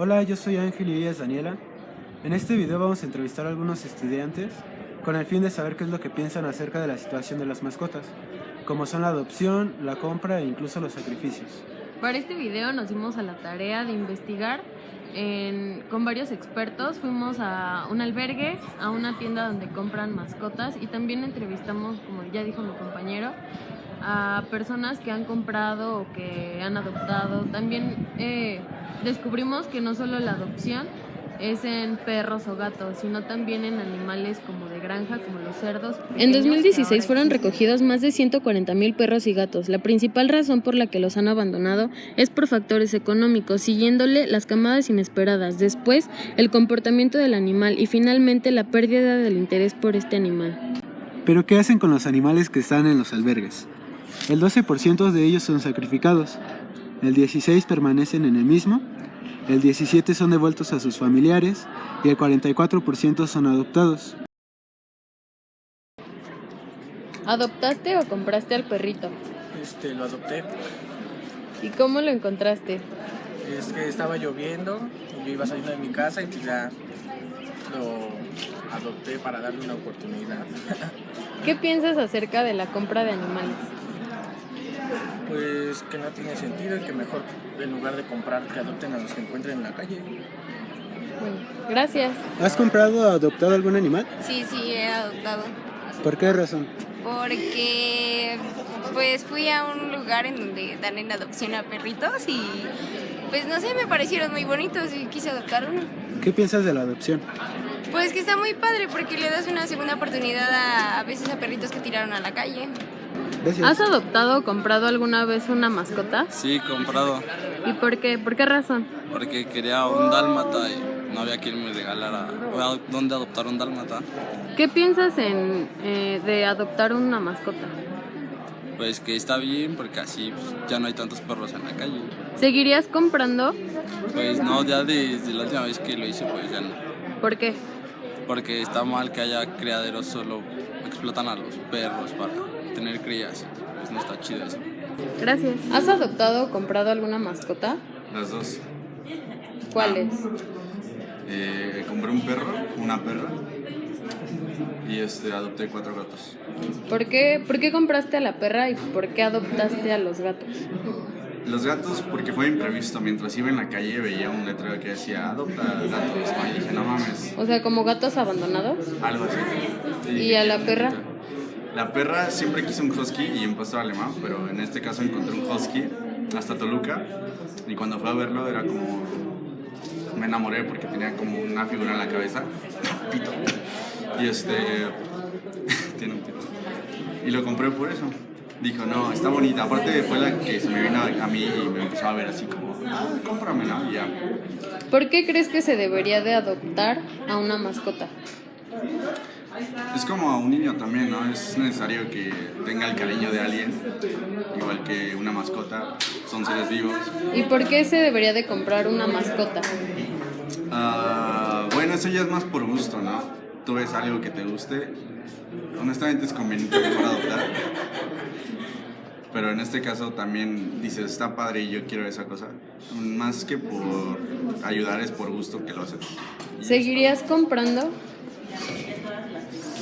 Hola, yo soy Ángel y ella es Daniela. En este video vamos a entrevistar a algunos estudiantes con el fin de saber qué es lo que piensan acerca de la situación de las mascotas, como son la adopción, la compra e incluso los sacrificios. Para este video nos dimos a la tarea de investigar en- con varios expertos. Fuimos a un albergue, a una tienda donde compran mascotas y también entrevistamos, como ya dijo mi compañero, a personas que han comprado o que han adoptado. También eh, descubrimos que no solo la adopción es en perros o gatos, sino también en animales como de granja, como los cerdos. En pequeños, que 2016 ahora fueron recogidos más de 140 mil perros y gatos. La principal razón por la que los han abandonado es por factores económicos, siguiéndole las camadas inesperadas, después el comportamiento del animal y finalmente la pérdida del interés por este animal. Pero ¿qué hacen con los animales que están en los albergues? El 12% de ellos son sacrificados, el 16% permanecen en el mismo, el 17% son devueltos a sus familiares y el 44% son adoptados. ¿Adoptaste o compraste al perrito? Este, lo adopté. ¿Y cómo lo encontraste? Es que estaba lloviendo y yo iba saliendo de mi casa y pues ya lo adopté para darle una oportunidad. ¿Qué piensas acerca de la compra de animales? Pues que no tiene sentido y que mejor en lugar de comprar que adopten a los que encuentren en la calle. Bueno, gracias. ¿Has comprado o adoptado algún animal? Sí, sí, he adoptado. ¿Por qué razón? Porque pues fui a un lugar en donde dan en adopción a perritos y pues no sé, me parecieron muy bonitos y quise adoptar uno. ¿Qué piensas de la adopción? Pues que está muy padre porque le das una segunda oportunidad a, a veces a perritos que tiraron a la calle. Gracias. ¿Has adoptado o comprado alguna vez una mascota? Sí, comprado, ¿Y por qué? ¿Por qué razón? porque quería un dálmata y no había quien me regalara dónde adoptar un dálmata. ¿Qué piensas en, eh, de adoptar una mascota? Pues que está bien porque así pues, ya no hay tantos perros en la calle. ¿Seguirías comprando? Pues no, ya desde la última vez que lo hice pues ya no. ¿Por qué? Porque está mal que haya criaderos solo explotan a los perros para tener crías. Pues no está chido eso. Gracias. ¿Has adoptado o comprado alguna mascota? Las dos. ¿Cuáles? Eh, compré un perro, una perra y este, adopté cuatro gatos. ¿Por qué, ¿Por qué compraste a la perra y por qué adoptaste a los gatos? Los gatos, porque fue imprevisto. Mientras iba en la calle veía un letrero que decía adopta gatos. ¿no? Y dije, no mames, O sea, como gatos abandonados. algo así. ¿Y dije, a la "Qué perra?" bonito". La perra siempre quise un husky y un pastor alemán, pero en este caso encontré un husky hasta Toluca. Y cuando fui a verlo era como. Me enamoré porque tenía como una figura en la cabeza. Pito. Y este. tiene un pito. Y lo compré por eso. Dijo, no, está bonita. Aparte fue la que se me vino a mí y me empezó a ver así como, ah, cómprame, ¿no? Y ya. ¿Por qué crees que se debería de adoptar a una mascota? Es como a un niño también, ¿no? Es necesario que tenga el cariño de alguien, igual que una mascota, son seres vivos. ¿Y por qué se debería de comprar una mascota? Ah, bueno, eso ya es más por gusto, ¿no? Tú ves algo que te guste, honestamente es conveniente mejor adoptar. Pero en este caso también dices, está padre y yo quiero esa cosa. Más que por ayudar es por gusto que lo haces. ¿Seguirías comprando.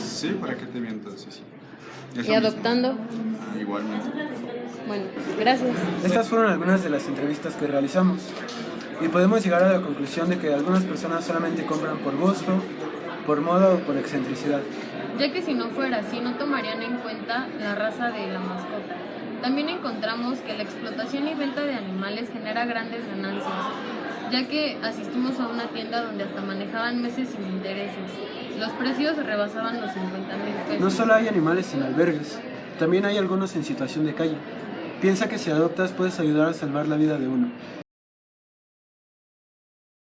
Sí, ¿para qué te miento? Sí, sí. Y adoptando? Ah, igualmente. Bueno, gracias. Estas fueron algunas de las entrevistas que realizamos y podemos llegar a la conclusión de que algunas personas solamente compran por gusto, por moda o por excentricidad. ya que si no fuera así no tomarían en cuenta la raza de la mascota. También encontramos que la explotación y venta de animales genera grandes ganancias, ya que asistimos a una tienda donde hasta manejaban meses sin intereses. Los precios rebasaban los 50 mil pesos. No solo hay animales en albergues, también hay algunos en situación de calle. Piensa que si adoptas puedes ayudar a salvar la vida de uno.